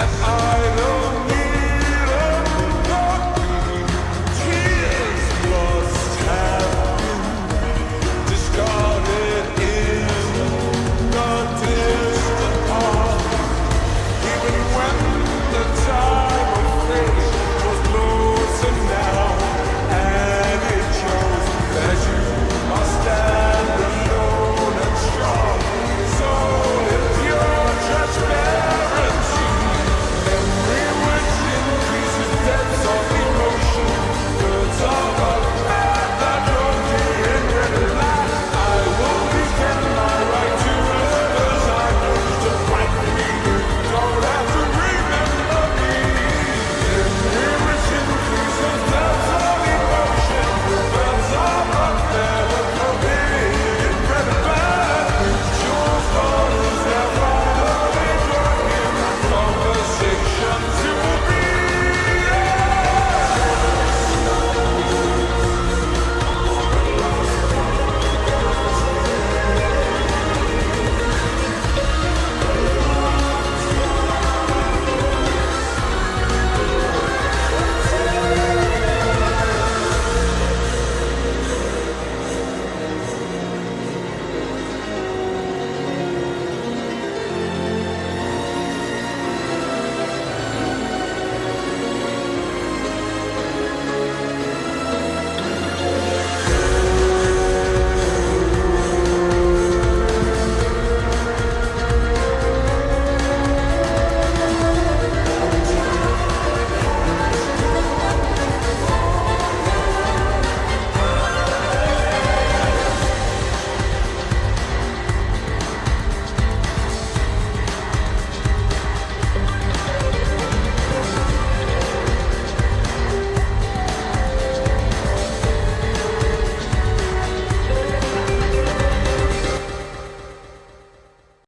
that I